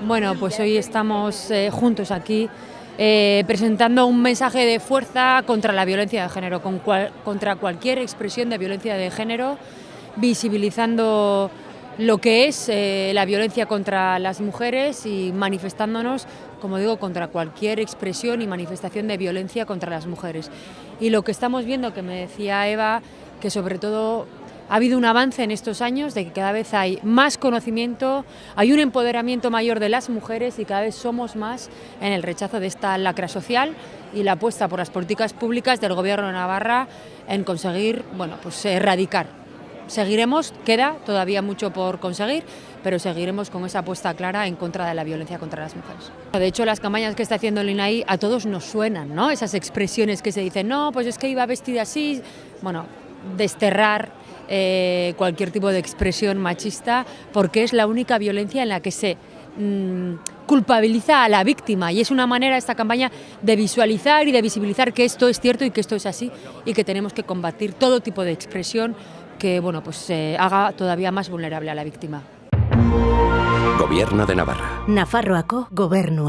Bueno, pues hoy estamos eh, juntos aquí eh, presentando un mensaje de fuerza contra la violencia de género, con cual, contra cualquier expresión de violencia de género, visibilizando lo que es eh, la violencia contra las mujeres y manifestándonos, como digo, contra cualquier expresión y manifestación de violencia contra las mujeres. Y lo que estamos viendo, que me decía Eva, que sobre todo ha habido un avance en estos años de que cada vez hay más conocimiento, hay un empoderamiento mayor de las mujeres y cada vez somos más en el rechazo de esta lacra social y la apuesta por las políticas públicas del Gobierno de Navarra en conseguir, bueno, pues erradicar. Seguiremos, queda todavía mucho por conseguir, pero seguiremos con esa apuesta clara en contra de la violencia contra las mujeres. De hecho, las campañas que está haciendo el INAI a todos nos suenan, ¿no? Esas expresiones que se dicen, no, pues es que iba vestida así, bueno, desterrar eh, cualquier tipo de expresión machista, porque es la única violencia en la que se mm, culpabiliza a la víctima y es una manera esta campaña de visualizar y de visibilizar que esto es cierto y que esto es así y que tenemos que combatir todo tipo de expresión que bueno, pues, eh, haga todavía más vulnerable a la víctima. Gobierno de Navarra. Nafarroako Gobernu